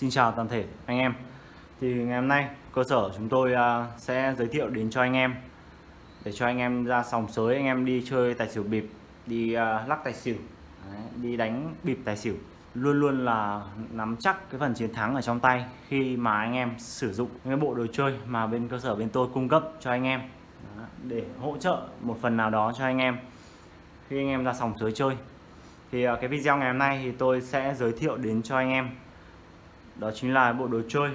Xin chào toàn thể anh em. Thì ngày hôm nay cơ sở chúng tôi à, sẽ giới thiệu đến cho anh em. Để cho anh em ra sòng sới anh em đi chơi tài xỉu bịp Đi à, lắc tài xỉu. Đấy, Đi đánh bịp tài xỉu. Luôn luôn là nắm chắc cái phần chiến thắng ở trong tay Khi mà anh em sử dụng cái bộ đồ chơi mà bên cơ sở bên tôi cung cấp cho anh em. Để hỗ trợ một phần nào đó cho anh em Khi anh em ra sòng sới chơi. Thì à, cái video ngày hôm nay thì tôi sẽ giới thiệu đến cho anh em đó chính là bộ đồ chơi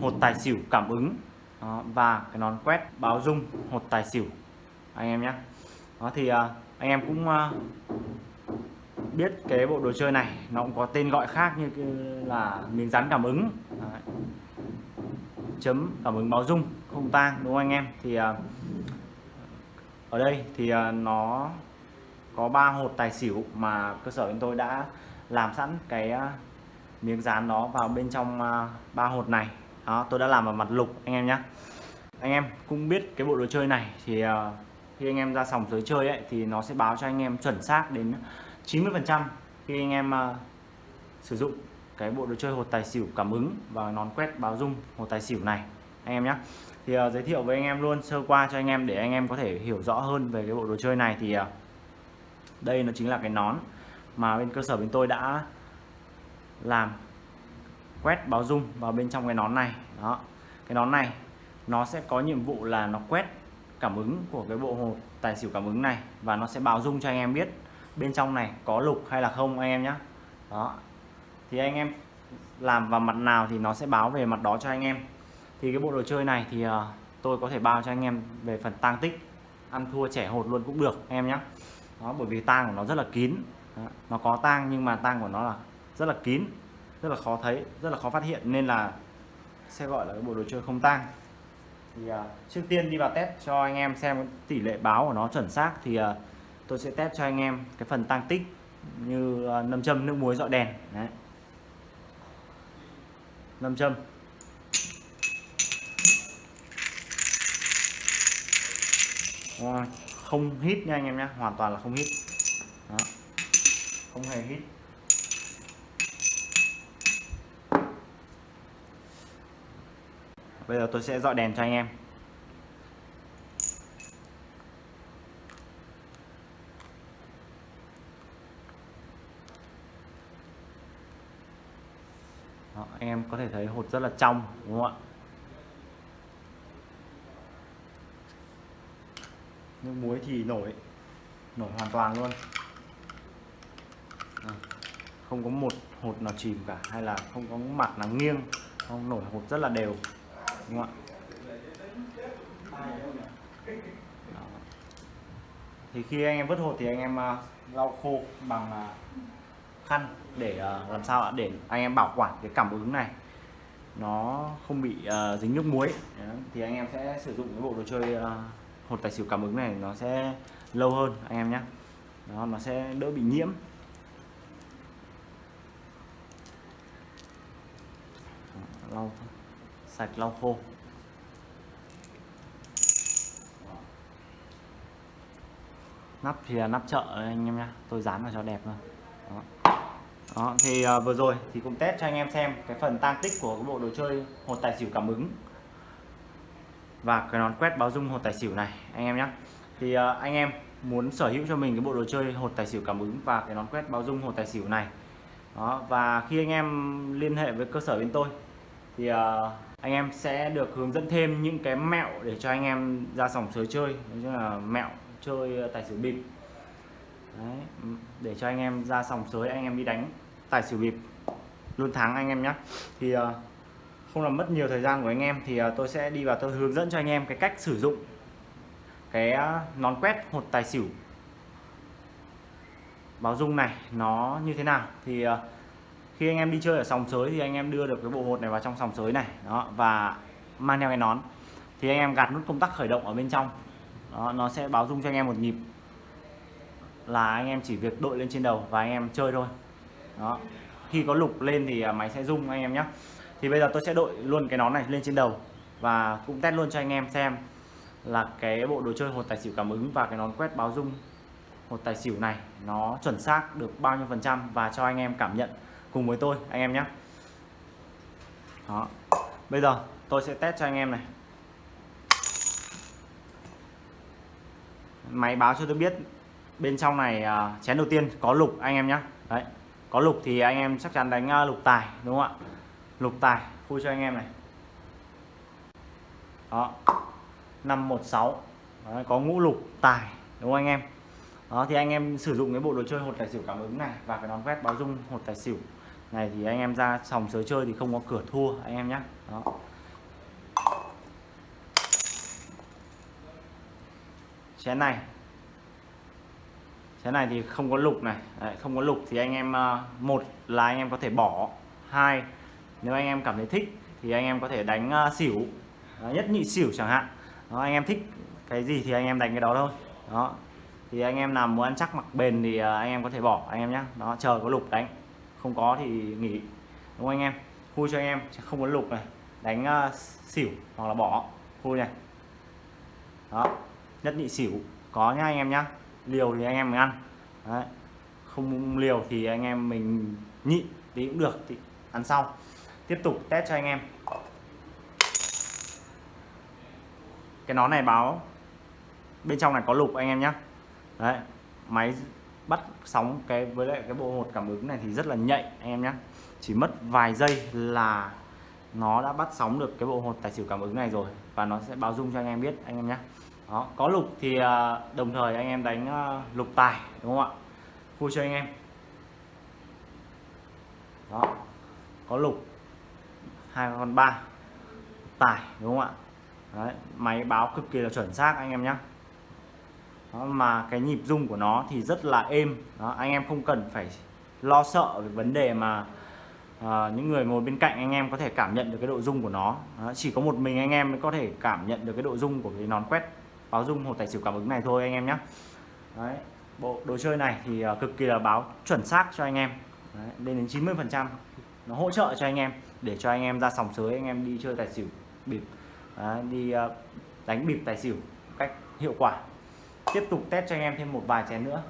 hột tài xỉu cảm ứng đó, và cái nón quét báo dung hột tài xỉu. Anh em nhé. Đó thì à, anh em cũng à, biết cái bộ đồ chơi này nó cũng có tên gọi khác như là miếng dán cảm ứng. Đấy. chấm cảm ứng báo dung không tang đúng không anh em? Thì à, ở đây thì à, nó có ba hột tài xỉu mà cơ sở chúng tôi đã làm sẵn cái à, miếng dán đó vào bên trong à, ba hột này. Đó tôi đã làm vào mặt lục anh em nhé anh em cũng biết cái bộ đồ chơi này thì à, khi anh em ra sòng sới chơi ấy thì nó sẽ báo cho anh em chuẩn xác đến 90 phần trăm khi anh em uh, sử dụng cái bộ đồ chơi hột tài xỉu cảm ứng và nón quét báo dung hột tài xỉu này. Anh em nhé thì uh, giới thiệu với anh em luôn sơ qua cho anh em để anh em có thể hiểu rõ hơn về cái bộ đồ chơi này thì uh, đây nó chính là cái nón mà bên cơ sở bên tôi đã làm quét báo dung vào bên trong cái nón này. Đó. Cái nón này nó sẽ có nhiệm vụ là nó quét cảm ứng của cái bộ hộp tài xỉu cảm ứng này và nó sẽ báo dung cho anh em biết bên trong này có lục hay là không anh em nhé đó. Thì anh em làm vào mặt nào thì nó sẽ báo về mặt đó cho anh em. Thì cái bộ đồ chơi này thì uh, tôi có thể bao cho anh em về phần tang tích ăn thua trẻ hột luôn cũng được em nhé đó bởi vì tang của nó rất là kín. Đó. nó có tang nhưng mà tang của nó là rất là kín rất là khó thấy rất là khó phát hiện nên là sẽ gọi là cái bộ đồ chơi không tang. Thì uh, trước tiên đi vào test cho anh em xem tỷ lệ báo của nó chuẩn xác thì uh, tôi sẽ test cho anh em cái phần tăng tích như uh, nâm châm nước muối dọi đèn. Đấy. Nâm châm. Không hít nha anh em nhé hoàn toàn là không hít. Đó. không hề hít. Bây giờ tôi sẽ dọi đèn cho anh em. Đó, anh em có thể thấy hột rất là trong đúng không ạ? Nước muối thì nổi nổi hoàn toàn luôn. À, không có một hột nào chìm cả hay là không có mặt nào nghiêng không nổi hột rất là đều đúng không ạ? Đó. thì khi anh em vớt hột thì anh em ờ, lau khô bằng ờ, khăn để ờ, làm sao ạ? Để anh em bảo quản cái cảm ứng này. Nó không bị uh, dính nước muối. Đó. thì anh em sẽ sử dụng cái bộ đồ chơi uh, hột tài xỉu cảm ứng này nó sẽ lâu hơn anh em nhé đó nó sẽ đỡ bị nhiễm. Lau sạch lau khô. Nắp thì là nắp chợ anh em nhé tôi dán vào cho đẹp thôi đó. đó thì uh, vừa rồi thì cũng test cho anh em xem cái phần tăng tích của cái bộ đồ chơi hột tài xỉu cảm ứng và cái nón quét báo dung hột tài xỉu này anh em nhé thì uh, anh em muốn sở hữu cho mình cái bộ đồ chơi hột tài xỉu cảm ứng và cái nón quét báo dung hột tài xỉu này. Đó và khi anh em liên hệ với cơ sở bên tôi thì uh, anh em sẽ được hướng dẫn thêm những cái mẹo để cho anh em ra sòng sới chơi. Như là mẹo chơi tài xỉu bịp. Đấy, để cho anh em ra sòng sới anh em đi đánh tài xỉu bịp luôn thắng anh em nhé thì uh, không làm mất nhiều thời gian của anh em thì uh, tôi sẽ đi vào tôi hướng dẫn cho anh em cái cách sử dụng cái uh, nón quét hột tài xỉu. Báo dung này nó như thế nào? Thì uh, khi anh em đi chơi ở sòng sới thì anh em đưa được cái bộ hột này vào trong sòng sới này đó và mang theo cái nón. Thì anh em gạt nút công tắc khởi động ở bên trong. Đó, nó sẽ báo dung cho anh em một nhịp. Là anh em chỉ việc đội lên trên đầu và anh em chơi thôi. Đó khi có lục lên thì à, máy sẽ rung anh em nhé. Thì bây giờ tôi sẽ đội luôn cái nón này lên trên đầu và cũng test luôn cho anh em xem là cái bộ đồ chơi hột tài xỉu cảm ứng và cái nón quét báo dung hột tài xỉu này nó chuẩn xác được bao nhiêu phần trăm và cho anh em cảm nhận cùng với tôi anh em nhé. Đó. Bây giờ tôi sẽ test cho anh em này. Máy báo cho tôi biết bên trong này uh, chén đầu tiên có lục anh em nhé. Đấy có lục thì anh em chắc chắn đánh uh, lục tài đúng không ạ? Lục tài khui cho anh em này. Đó. 516 đấy, có ngũ lục tài đúng không anh em? Đó thì anh em sử dụng cái bộ đồ chơi hột tài xỉu cảm ứng này và cái nón quét báo dung hột tài xỉu này thì anh em ra sòng sới chơi thì không có cửa thua anh em nhé đó chén này chén này thì không có lục này Đấy, không có lục thì anh em một là anh em có thể bỏ hai nếu anh em cảm thấy thích thì anh em có thể đánh uh, xỉu đó, nhất nhị xỉu chẳng hạn đó, anh em thích cái gì thì anh em đánh cái đó thôi đó thì anh em nào muốn ăn chắc mặc bền thì uh, anh em có thể bỏ anh em nhé đó chờ có lục đánh không có thì nghỉ đúng không anh em? Khui cho anh em không có lục này. Đánh uh, xỉu hoặc là bỏ. Khui này. Đó nhất nhị xỉu. Có nhá anh em nhá. Liều thì anh em mình ăn. Đấy. không liều thì anh em mình nhịn thì cũng được thì ăn sau. Tiếp tục test cho anh em. Cái nón này báo bên trong này có lục anh em nhé đấy máy bắt sóng cái với lại cái bộ hột cảm ứng này thì rất là nhạy anh em nhé chỉ mất vài giây là nó đã bắt sóng được cái bộ hột tài xỉu cảm ứng này rồi và nó sẽ báo dung cho anh em biết anh em nhé đó có lục thì à, đồng thời anh em đánh à, lục tài đúng không ạ? Vui cho anh em. Đó có lục hai con ba tài đúng không ạ? Đấy, máy báo cực kỳ là chuẩn xác anh em nhé đó, mà cái nhịp rung của nó thì rất là êm. Đó, anh em không cần phải lo sợ về vấn đề mà à, những người ngồi bên cạnh anh em có thể cảm nhận được cái độ rung của nó. Đó, chỉ có một mình anh em mới có thể cảm nhận được cái độ rung của cái nón quét báo rung hột tài xỉu cảm ứng này thôi anh em nhé Đấy, bộ đồ chơi này thì uh, cực kỳ là báo chuẩn xác cho anh em. Đấy, lên đến 90 phần trăm. Nó hỗ trợ cho anh em để cho anh em ra sòng sới anh em đi chơi tài xỉu bịp Đấy, đi uh, đánh bịp tài xỉu cách hiệu quả tiếp tục test cho anh em thêm một vài chén nữa.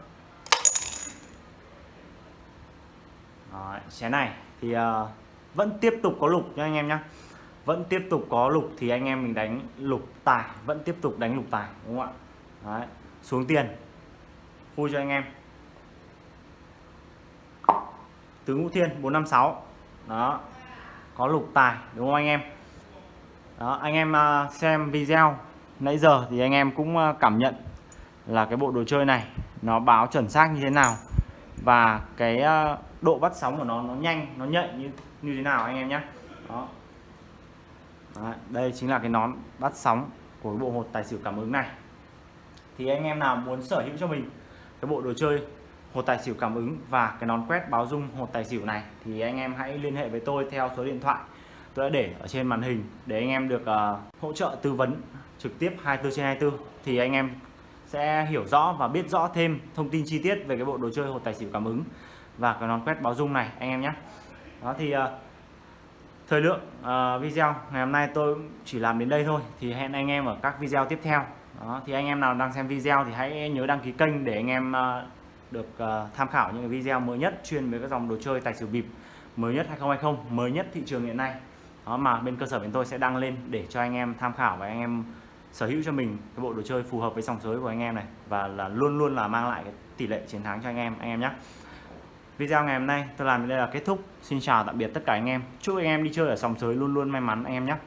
Đó, chén này thì uh, vẫn tiếp tục có lục nha anh em nhé vẫn tiếp tục có lục thì anh em mình đánh lục tài vẫn tiếp tục đánh lục tài đúng không ạ? Đấy. xuống tiền. Vui cho anh em. Tứ ngũ thiên 456 đó có lục tài đúng không anh em? Đó anh em ờ, xem video. Nãy giờ thì anh em cũng ờ, cảm nhận là cái bộ đồ chơi này. Nó báo chuẩn xác như thế nào. Và cái ờ, độ bắt sóng của nó nó nhanh nó nhạy như như thế nào anh em nhé đó. Đấy, đây chính là cái nón bắt sóng của bộ hột tài xỉu cảm ứng này. Thì anh em nào muốn sở hữu cho mình cái bộ đồ chơi hột tài xỉu cảm ứng và cái nón quét báo dung hột tài xỉu này thì anh em hãy liên hệ với tôi theo số điện thoại tôi đã để ở trên màn hình để anh em được uh, hỗ trợ tư vấn trực tiếp 24 trên 24 thì anh em sẽ hiểu rõ và biết rõ thêm thông tin chi tiết về cái bộ đồ chơi hột tài xỉu cảm ứng và cái nón quét báo dung này, anh em nhé. Đó thì ờ, thời lượng ờ, video ngày hôm nay tôi chỉ làm đến đây thôi, thì hẹn anh em ở các video tiếp theo. Đó, thì anh em nào đang xem video thì hãy nhớ đăng ký kênh để anh em ờ, được tham khảo những video mới nhất chuyên về các dòng đồ chơi tài xỉu bịp mới nhất 2020 mới nhất thị trường hiện nay. Đó, mà bên cơ sở bên tôi sẽ đăng lên để cho anh em tham khảo và anh em sở hữu cho mình cái bộ đồ chơi phù hợp với sòng sới của anh em này và là luôn luôn là mang lại cái tỷ lệ chiến thắng cho anh em anh em nhé. Video ngày hôm nay tôi làm đến đây là kết thúc. Xin chào tạm biệt tất cả anh em. Chúc anh em đi chơi ở sòng sới luôn luôn may mắn, anh em nhé.